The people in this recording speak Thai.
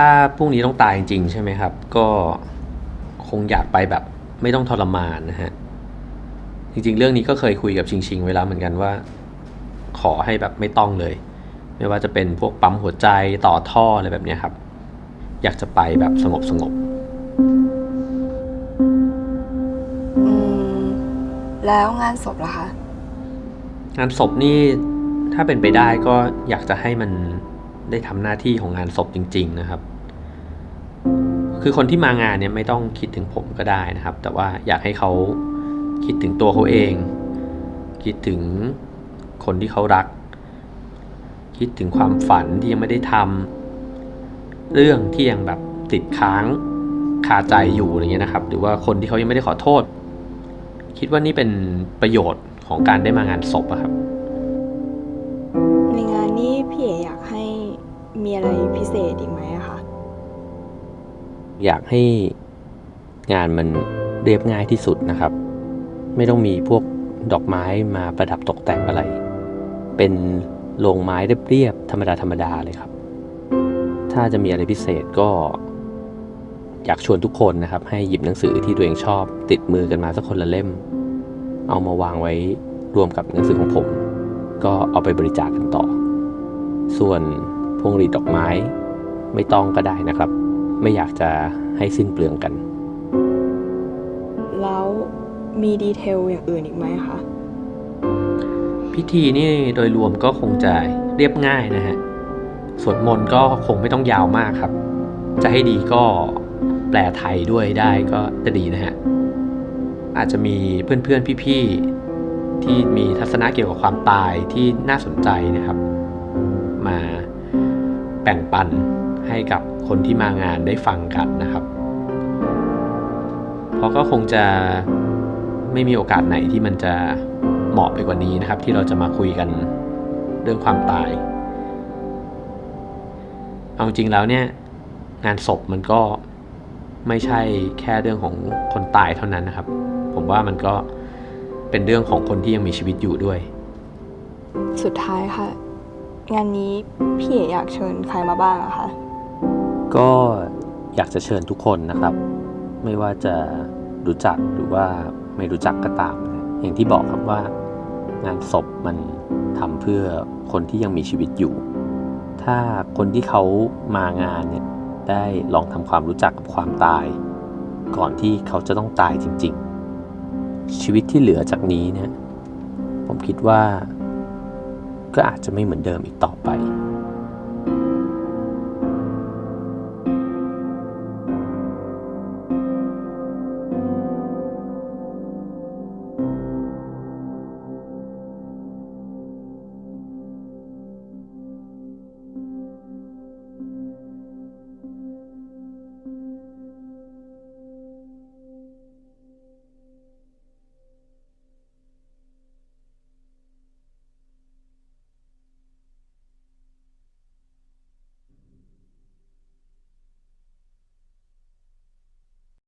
ถ้าพรุ่งนี้ต้องตายจริงๆใช่ไหมครับ ก็คงอยากไปแบบไม่ต้องทรมานนะฮะ จริงๆ เรื่องนี้ก็เคยคุยกับชิงชิงๆไว้แล้วเหมือนกันว่า ขอให้แบบไม่ต้องเลย ไม่ว่าจะเป็นพวกปั๊มหัวใจต่อท่ออะไรแบบเนี้ยครับ อยากจะไปแบบสงบสงบอืมแล้วงานศพล่ะคะๆงานศพนี่ถ้าเป็นไปได้ก็อยากจะให้มัน ได้ทำหน้าที่ของงานศพจริง ๆ นะครับ คือคนที่มางานเนี่ยไม่ต้องคิดถึงผมก็ได้นะครับ แต่ว่าอยากให้เขาคิดถึงตัวเขาเอง คิดถึงคนที่เขารัก คิดถึงความฝันที่ยังไม่ได้ทำเรื่องที่ยังแบบติดค้างคาใจอยู่อะไรเงี้ยนะครับ หรือว่าคนที่เขายังไม่ได้ขอโทษ คิดว่านี่เป็นประโยชน์ของการได้มางานศพอะครับ ในงานนี้พี่เอ๋อยากให้ มีอะไรพิเศษอีกไหมอะคะ อยากให้งานมันเรียบง่ายที่สุดนะครับ ไม่ต้องมีพวกดอกไม้มาประดับตกแต่งอะไร เป็นโรงไม้เรียบๆธรรมดาธรรมดาเลยครับ ถ้าจะมีอะไรพิเศษก็ อยากชวนทุกคนนะครับ ให้หยิบหนังสือที่ตัวเองชอบ ติดมือกันมาสักคนละเล่ม เอามาวางไว้รวมกับหนังสือของผม ก็เอาไปบริจาคกันต่อ ส่วน พวงหรีดดอกไม้ไม่ต้องก็ได้นะครับ ไม่อยากจะให้สิ้นเปลืองกัน แล้วมีดีเทลอย่างอื่นอีกไหมคะ พิธีนี่โดยรวมก็คงจะเรียบง่ายนะฮะสวดมนต์ก็คงไม่ต้องยาวมากครับ จะให้ดีก็แปลไทยด้วยได้ก็จะดีนะฮะ อาจจะมีเพื่อนๆพี่ๆที่มีทัศนะเกี่ยวกับความตายที่น่าสนใจนะครับมาแบ่งปันให้กับคนที่มางานได้ฟังกันนะครับ เพราะก็คงจะไม่มีโอกาสไหนที่มันจะเหมาะไปกว่านี้นะครับ ที่เราจะมาคุยกันเรื่องความตาย เอาจริงแล้วเนี่ยงานศพมันก็ไม่ใช่แค่เรื่องของคนตายเท่านั้นนะครับ ผมว่ามันก็เป็นเรื่องของคนที่ยังมีชีวิตอยู่ด้วย สุดท้ายค่ะ งานนี้พี่เอ๋อยากเชิญใครมาบ้างอะคะ ก็อยากจะเชิญทุกคนนะครับ ไม่ว่าจะรู้จักหรือว่าไม่รู้จักก็ตามนะอย่างที่บอกครับว่างานศพมันทำเพื่อคนที่ยังมีชีวิตอยู่ ถ้าคนที่เขามางานเนี่ยได้ลองทำความรู้จักกับความตาย ก่อนที่เขาจะต้องตายจริง ๆ ชีวิตที่เหลือจากนี้เนี่ยผมคิดว่า ก็อาจจะไม่เหมือนเดิมอีกต่อไป